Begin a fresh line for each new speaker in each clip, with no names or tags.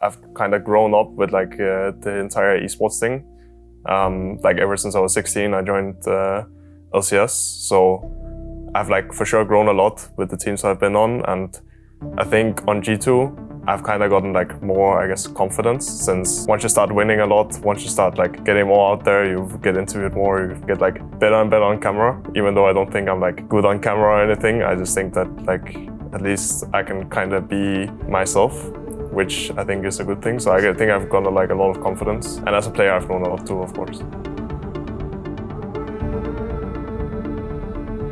I've kind of grown up with like uh, the entire esports thing. Um, like ever since I was 16, I joined uh, LCS. So I've like for sure grown a lot with the teams I've been on. And I think on G2, I've kind of gotten like more, I guess, confidence since once you start winning a lot, once you start like getting more out there, you get it more, you get like better and better on camera. Even though I don't think I'm like good on camera or anything, I just think that like at least I can kind of be myself which I think is a good thing. So I think I've got like a lot of confidence. And as a player, I've grown a lot too, of course.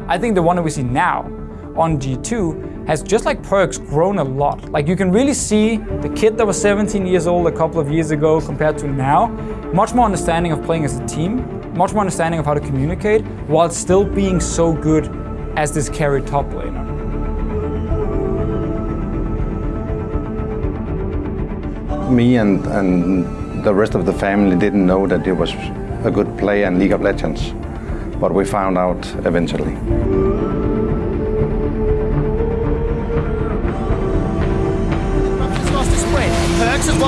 I think the one that we see now on G2 has just like Perkz grown a lot. Like you can really see the kid that was 17 years old a couple of years ago compared to now, much more understanding of playing as a team, much more understanding of how to communicate while still being so good as this carry top laner.
Me and, and the rest of the family didn't know that he was a good player in League of Legends, but we found out eventually.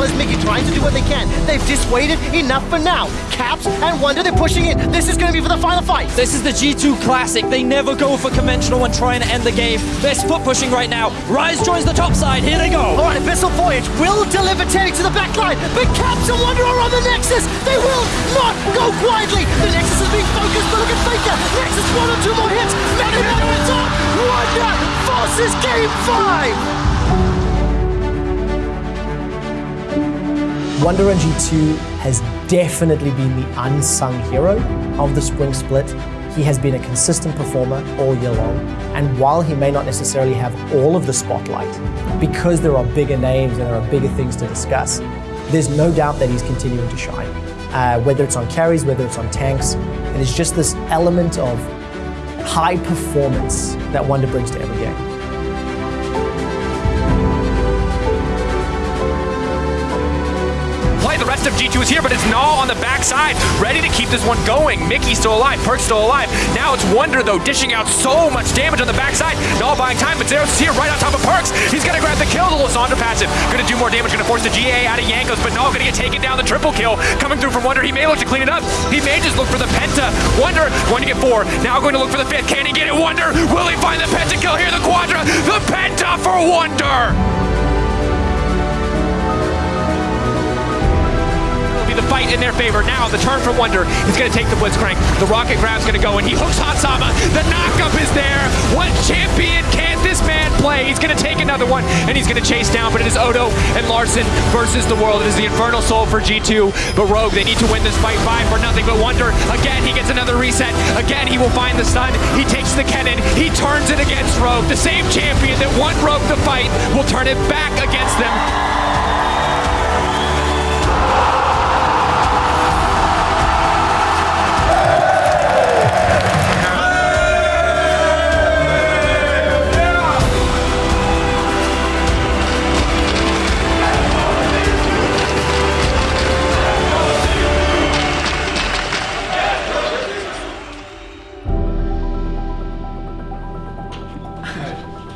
Perkz as well as Mickey trying to do what they can. They've dissuaded enough for now. Caps and Wunder, they're pushing in. This is going to be for the final fight.
This is the G2 Classic. They never go for conventional when trying to end the game. They're split pushing right now. Rise joins the top side. Here they go.
All right, Abyssal Voyage will deliver Teddy to the back line, but Caps and Wunder are on the Nexus. They will not go quietly. The Nexus is being focused, but look at Faker. Nexus one or two more hits. Mega Man on top. Wunder forces game five.
Wunder and G2 has definitely been the unsung hero of the spring split. He has been a consistent performer all year long, and while he may not necessarily have all of the spotlight, because there are bigger names and there are bigger things to discuss, there's no doubt that he's continuing to shine. Uh, whether it's on carries, whether it's on tanks, it is just this element of high performance that Wunder brings to every game.
Rest of G2 is here, but it's Gnar on the backside, ready to keep this one going. Mickey's still alive, Perkz still alive. Now it's Wunder, though, dishing out so much damage on the backside. Gnar buying time, but Zeros is here right on top of Perkz. He's gonna grab the kill, the Lissandra passive. Gonna do more damage, gonna force the GA out of Jankos, but Gnar gonna get taken down, the triple kill. Coming through from Wunder. he may look to clean it up. He may just look for the Penta. Wunder going to get four, now going to look for the fifth. Can he get it? Wunder, will he find the Penta kill here? The Quadra, the Penta for Wunder! The fight in their favor. Now the turn from Wunder is going to take the Blitzcrank. The rocket grab's going to go, and he hooks Hans Sama. The knockup is there. What champion can this man play? He's going to take another one, and he's going to chase down, but it is Odo and Larssen versus the world. It is the Infernal Soul for G2, but Rogue, they need to win this fight five for nothing but Wunder, Again, he gets another reset. Again, he will find the stun. He takes the cannon. He turns it against Rogue. The same champion that won Rogue the fight will turn it back against them.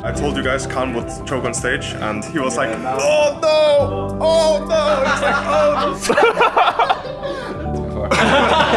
I told you guys Khan would choke on stage and he was like, oh no, oh no, it's like, oh no.